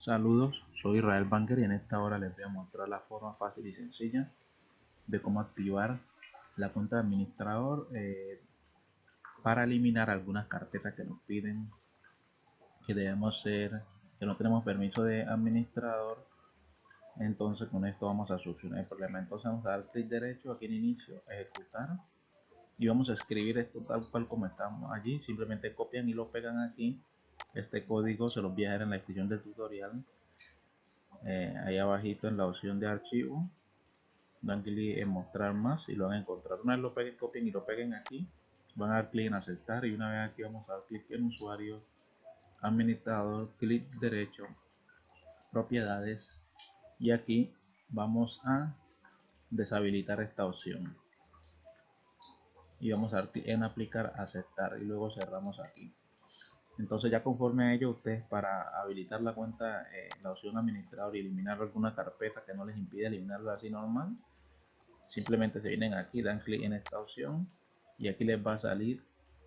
Saludos, soy Israel Banker y en esta hora les voy a mostrar la forma fácil y sencilla de cómo activar la cuenta de administrador eh, para eliminar algunas carpetas que nos piden que debemos ser, que no tenemos permiso de administrador. Entonces con esto vamos a solucionar el problema. Entonces vamos a dar clic derecho aquí en inicio, ejecutar y vamos a escribir esto tal cual como estamos allí. Simplemente copian y lo pegan aquí este código se los voy a dejar en la descripción del tutorial. Eh, ahí abajito en la opción de archivo dan clic en mostrar más y lo van a encontrar. Una vez lo peguen copien y lo peguen aquí van a dar clic en aceptar y una vez aquí vamos a dar clic en usuario administrador clic derecho propiedades y aquí vamos a deshabilitar esta opción. Y vamos a dar clic en aplicar aceptar y luego cerramos aquí entonces ya conforme a ello, ustedes para habilitar la cuenta, eh, la opción administrador y eliminar alguna carpeta que no les impide eliminarla así normal, simplemente se vienen aquí, dan clic en esta opción y aquí les va a salir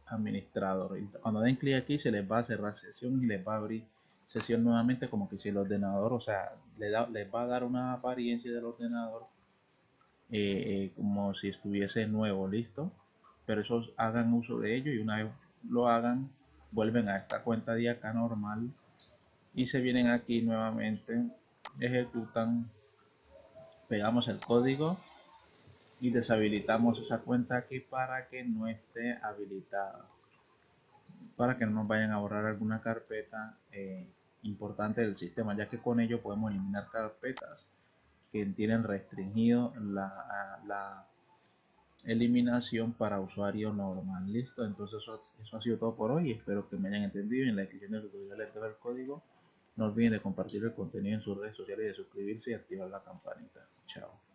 administrador. cuando den clic aquí se les va a cerrar sesión y les va a abrir sesión nuevamente como que si el ordenador, o sea, les, les va a dar una apariencia del ordenador eh, eh, como si estuviese nuevo, listo. Pero esos hagan uso de ello y una vez lo hagan vuelven a esta cuenta de acá normal y se vienen aquí nuevamente ejecutan pegamos el código y deshabilitamos esa cuenta aquí para que no esté habilitada para que no nos vayan a borrar alguna carpeta eh, importante del sistema ya que con ello podemos eliminar carpetas que tienen restringido la, la eliminación para usuario normal. Listo entonces eso, ha sido todo por hoy. Espero que me hayan entendido en la descripción del tutorial les el código. No olviden de compartir el contenido en sus redes sociales de suscribirse y activar la campanita. Chao